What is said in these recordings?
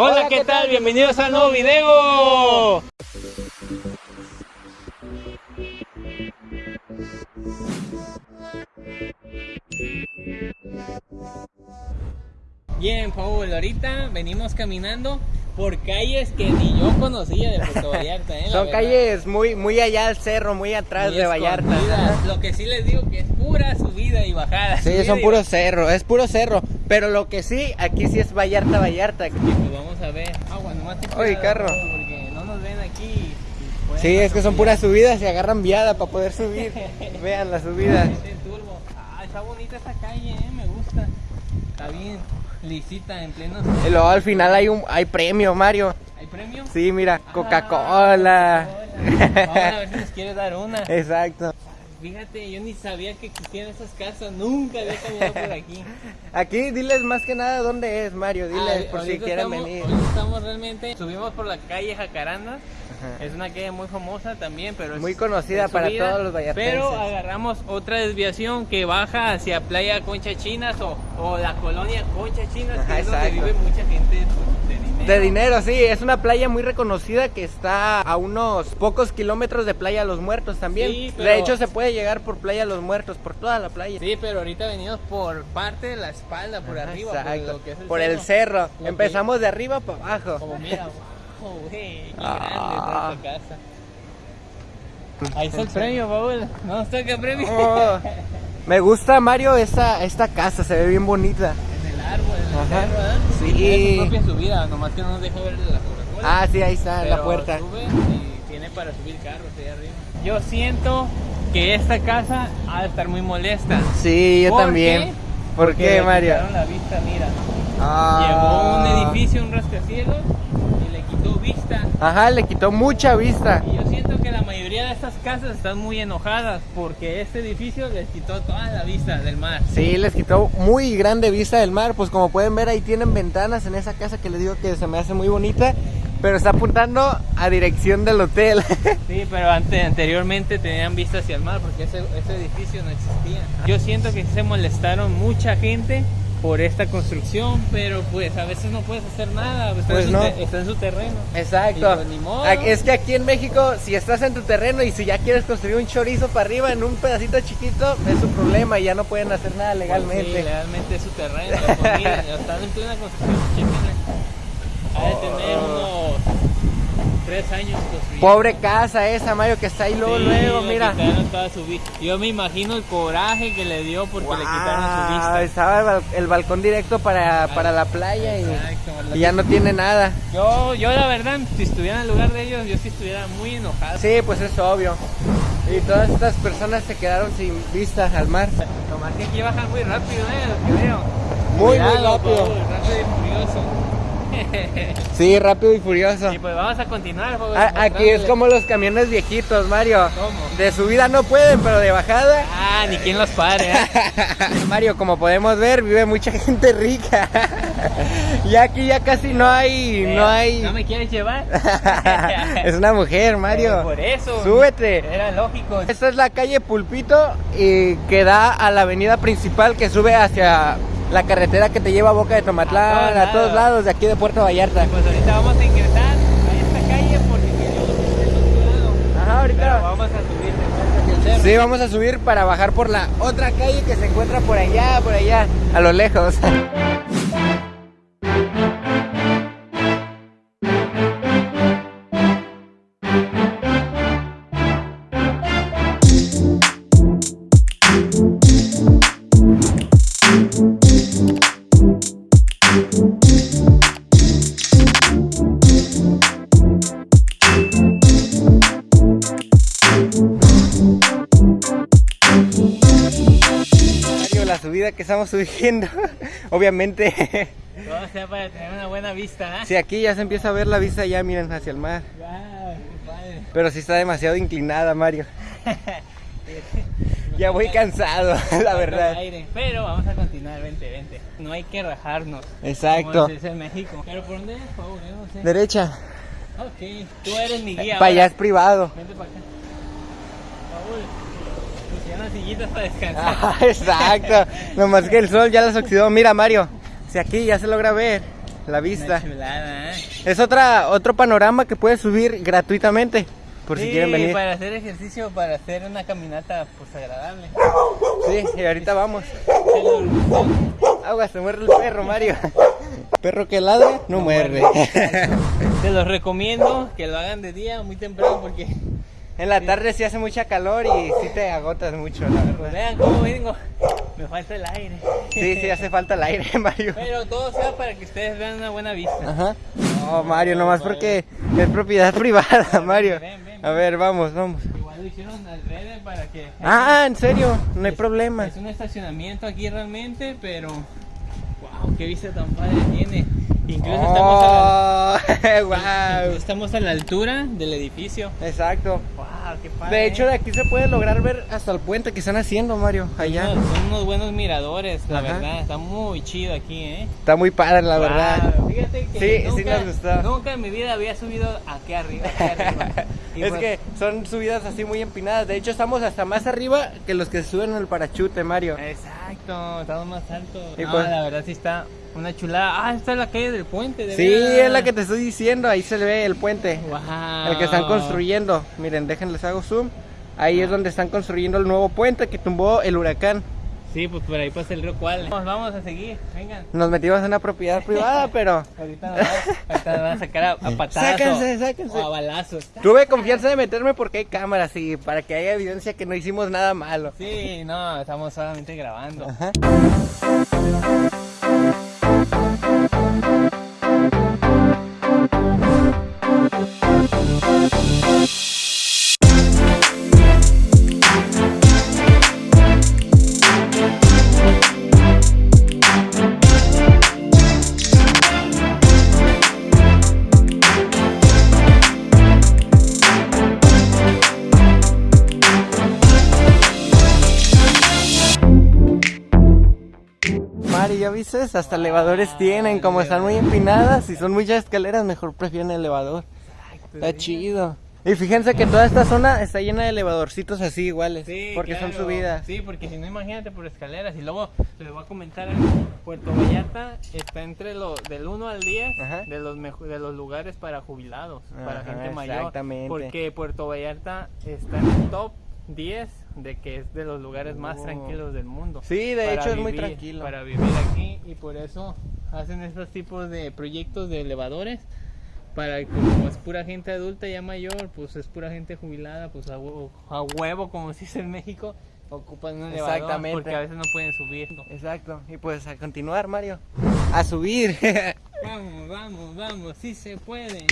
Hola, ¿qué tal? Bienvenidos al nuevo video. Bien, Paul, ahorita venimos caminando por calles que ni yo conocía de Puerto Vallarta. ¿eh? Son verdad. calles muy, muy allá al cerro, muy atrás Muy de Vallarta. Lo que sí les digo que es pura subida y bajada. Sí, subida son puros cerros, es puro cerro. Pero lo que sí, aquí sí es Vallarta, Vallarta. Y pues vamos a ver. Agua, nomás ten Oye, carro. Porque no nos ven aquí. pueden Sí, es que son puras subidas y agarran viada para poder subir. Vean la subida. Este turbo. Ah, está bonita esta calle, eh, me gusta. Está bien lisita en pleno. Y luego al final hay un hay premio, Mario. ¿Hay premio? Sí, mira, Ah, Coca-Cola. Coca-Cola. Vamos a ver si nos quieres dar una. Exacto. Fíjate, yo ni sabía que existían esas casas. Nunca había caminado por aquí. Aquí diles más que nada dónde es, Mario. Diles Ah, por si quieren estamos- venir. estamos realmente. Subimos por la calle Jacaranda. Ajá. Es una calle muy famosa también, pero es Muy conocida es para subida, todos los vallartenses. Pero agarramos otra desviación que baja hacia Playa Concha Chinas o, o la colonia Concha Chinas, que es donde exacto. vive mucha gente de dinero. Sí, es una playa muy reconocida que está a unos pocos kilómetros de Playa Los Muertos también. Sí, pero- De hecho, se puede llegar por Playa Los Muertos, por toda la playa. Sí, pero ahorita venimos por parte de la espalda, por Ajá, arriba, exacto. por, lo que es el Por el cerro. cerro. Lo que- Empezamos de arriba para abajo. Como mira, wow, güey, qué Ah. grande está esta casa. Ahí está el premio, Paul. No nos toca premio. Oh, me gusta, Mario, esta, esta casa, se ve bien bonita. En el árbol, en el Ajá. Sí. Tiene su propia subida, nomás que no nos deja ver la Coca-Cola. Ah, sí, ahí está, la puerta. sube y tiene para subir carros ahí arriba. Yo siento que esta casa ha de estar muy molesta. Sí, yo ¿Por también. qué? ¿Por Porque qué, Mario? la vista, mira. Llegó Ah. un edificio, un rascacielos y le quitó vista. Ajá, le quitó mucha vista. Y yo mayoría de estas casas están muy enojadas porque este edificio les quitó toda la vista del mar. Sí, les quitó muy grande vista del mar. Pues como pueden ver, ahí tienen ventanas en esa casa que les digo que se me hace muy bonita. Pero está apuntando a dirección del hotel. Sí, pero ante- anteriormente tenían vista hacia el mar porque ese, ese edificio no existía. Yo siento que se molestaron mucha gente por esta construcción, pero pues a veces no puedes hacer nada, está, Pues en, su no. te- está en su terreno. Exacto. Pues ni modo. Es que aquí en México, si estás en tu terreno y si ya quieres construir un chorizo para arriba en un pedacito chiquito, es su problema y ya no pueden hacer nada Sí, legalmente. legalmente es su terreno. Pues miren, están en plena construcción, chéquenle. Ha de tener unos tres años construyendo. Pobre casa esa, Mario, que está ahí luego, Sí, luego, mira. toda su Yo me imagino el coraje que le dio porque le quitaron su vista. Estaba el, bal- el balcón directo para, para la playa y, ya no tiene nada. Yo, yo la verdad, si estuviera en el lugar de ellos, yo sí estuviera muy enojado. Sí, pues es obvio. Y todas estas personas se quedaron sin vista al mar. Nomás que aquí bajan muy rápido, eh, lo que veo. Muy, muy rápido y furioso. Sí, rápido y furioso. y pues vamos a continuar, Paul, A- aquí es como los camiones viejitos, Mario. ¿Cómo? De subida no pueden, pero de bajada. Ah, ni quien los pare, ¿eh? Mario, como podemos ver, vive mucha gente rica. y aquí ya casi no hay, no hay. ¿No me quieres llevar? es una mujer, Mario. Por eso. Súbete. Era lógico. Esta es la calle Pulpito y que da a la avenida principal que sube hacia la carretera que te lleva a Boca de Tomatlán, A a todos lados. de aquí de Puerto Vallarta. Pues ahorita vamos a ingresar a esta calle porque queremos. Ajá, Pero ahorita. vamos a subir cerro. Sí, vamos a subir para bajar por la otra calle que se encuentra por allá, por allá, a lo lejos. la subida que estamos subiendo, obviamente, Todo sea para tener una buena vista, ¿eh? si aquí ya se empieza a ver la vista ya, miren, hacia el mar. Wow, qué padre. Pero sí está demasiado inclinada, Mario. Ya voy cansado, la verdad. aire. Pero vamos a continuar, vente, vente. No hay que rajarnos. Exacto. Como se en México. ¿Pero por dónde es, Paul? Yo no sé. Derecha. Ok, tú eres mi guía. Para allá es privado. Vente para acá. Paul, pusieron las sillitas para descansar. Ah, exacto. Nomás que el sol ya las oxidó. Mira, Mario. Si aquí ya se logra ver. la vista. Una chulada, ¿eh? Es otra, otro panorama que puedes subir gratuitamente, por si quieren venir. para hacer ejercicio, para hacer una caminata pues agradable. Sí, y ahorita vamos. Agua, se muerde el perro, Mario. Perro que ladra, no, muerde. Se los recomiendo que lo hagan de día muy temprano porque en la tarde sí hace mucha calor y sí te agotas mucho, la pues, verdad. vean cómo vengo. Me falta el aire. Sí, sí hace falta el aire, Mario. Pero todo sea para que ustedes vean una buena vista. Ajá. No, Mario, nomás porque es propiedad privada, Mario. A ver, vamos, vamos. Igual lo hicieron al revés para que... Ah, en serio, no hay Es- problema. Es un estacionamiento aquí realmente, pero... ¡Wow! ¡Qué vista tan padre tiene! Incluso estamos, a la, Oh, wow. estamos a la altura del edificio. Exacto. ¡Wow! ¡Qué padre! De hecho, de aquí se puede lograr ver hasta el puente que están haciendo, Mario, allá. Son, son unos buenos miradores, la Ajá. verdad. Está muy chido aquí, ¿eh? Está muy padre, la verdad. Fíjate que Sí, sí nunca, nos gustó. nunca en mi vida había subido aquí arriba. Aquí arriba. Es pues, que son subidas así muy empinadas. De hecho, estamos hasta más arriba que los que suben en el parachute, Mario. Exacto, estamos más altos. Y No, pues- la verdad sí está una chulada. Ah, esta es la calle del puente, de Sí, es la que te estoy diciendo. Ahí se ve el puente. Wow. El que están construyendo. Miren, déjenles hago zoom. Ahí es donde están construyendo el nuevo puente que tumbó el huracán. Sí, pues por ahí pasa el río Cual. Vamos, vamos a seguir, vengan. Nos metimos en una propiedad privada, pero Ahorita nos, van- ahorita nos van a sacar a, a patazos. Sáquense, sáquense. O a balazos. tuve confianza de meterme porque hay cámaras y para que haya evidencia que no hicimos nada malo. Sí, no, estamos solamente grabando. Ajá. Hasta elevadores tienen, como están muy empinadas y son muchas escaleras, mejor prefieren el elevador. Está chido. Y fíjense que toda esta zona está llena de elevadorcitos así iguales, Sí, porque son claro. subidas. Sí, porque si no, imagínate por escaleras. Y luego les voy a comentar algo. Puerto Vallarta está entre los del 1 al 10 Ajá. de los de los lugares para jubilados, para gente mayor. exactamente. Porque Puerto Vallarta está en el top 10 de que es de los lugares más Oh. tranquilos del mundo. Sí, de hecho es muy tranquilo. Para vivir aquí y por eso hacen estos tipos de proyectos de elevadores para que como es pura gente adulta ya mayor, pues es pura gente jubilada, pues a huevo, a huevo como se dice en México, ocupan un elevador Exactamente. porque a veces no pueden subir. Exacto. Y pues a continuar, Mario. A subir. Vamos, vamos, vamos, sí se puede.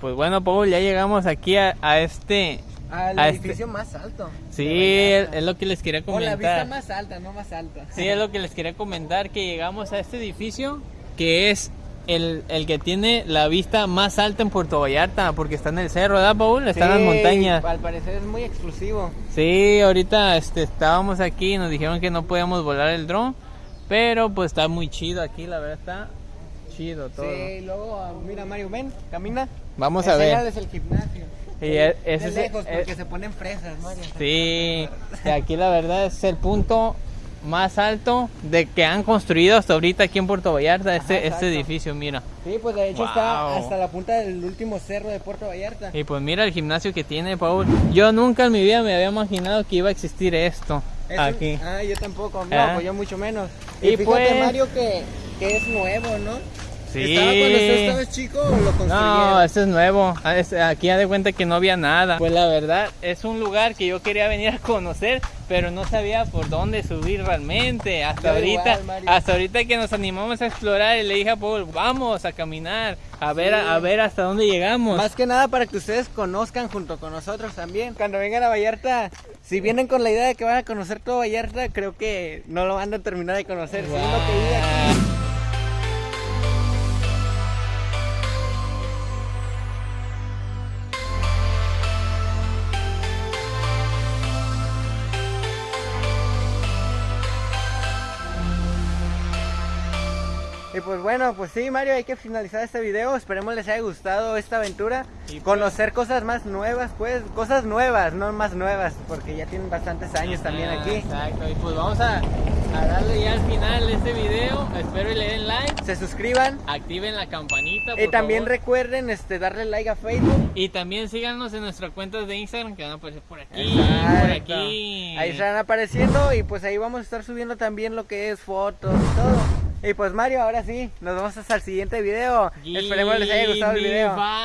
Pues bueno, Paul, ya llegamos aquí a, a este... Al a este- edificio más alto. Sí, es, lo que les quería O la vista comentar. más alta, no más alta. Sí, es lo que les quería comentar, que llegamos a este edificio que es el, el que tiene la vista más alta en Puerto Vallarta, porque está en el cerro, ¿verdad, Paul? Está en las montañas. Al parecer es muy exclusivo. Sí, ahorita este, estábamos aquí y nos dijeron que no podíamos volar el dron, pero pues está muy chido aquí, la verdad está chido todo. Sí, luego, ah, mira Mario, ven, camina. Vamos a ver. Enséñales el gimnasio. Y e- de es- lejos, eh, porque se ponen fresas, Mario. Sí, y aquí la verdad es el punto más alto de que han construido hasta ahorita aquí en Puerto Vallarta, este, Ajá, exacto. este edificio, mira. Sí, pues de hecho está Wow. hasta la punta del último cerro de Puerto Vallarta. Y pues mira el gimnasio que tiene Paul. Yo nunca en mi vida me había imaginado que iba a existir esto Es un- aquí. Ah, yo tampoco, no, Ah. pues yo mucho menos. Y Y, fíjate, pues- Mario, que, que es nuevo, ¿no? Sí. ¿Estaba cuando usted estaba chico o lo construyeron? No, este es nuevo. Ah, Aquí ya de cuenta que no había nada. Pues la verdad, es un lugar que yo quería venir a conocer, pero no sabía por dónde subir realmente. Hasta Yo ahorita, igual, hasta ahorita que nos animamos a explorar y le dije a Paul, vamos a caminar, a ver, a, a ver hasta dónde llegamos. Más que nada para que ustedes conozcan junto con nosotros también. Cuando vengan a Vallarta, si vienen con la idea de que van a conocer todo Vallarta, creo que no lo van a terminar de conocer. según pues bueno, pues sí, Mario, hay que finalizar este video. Esperemos les haya gustado esta aventura. Y pues- Conocer cosas más nuevas, pues, cosas nuevas, no más nuevas, porque ya tienen bastantes años también Ah, aquí. Exacto, y pues vamos a, a darle ya al final de este video. Espero y le den like, Se suscriban activen la campanita. y también favor. recuerden este darle like a Facebook. Y también síganos en nuestras cuentas de Instagram que van a aparecer por aquí, Exacto. por aquí. Ahí estarán apareciendo y pues ahí vamos a estar subiendo también lo que es fotos y todo. Y pues Mario, ahora sí, nos vemos hasta el siguiente video. Esperemos les haya gustado el video. Bye.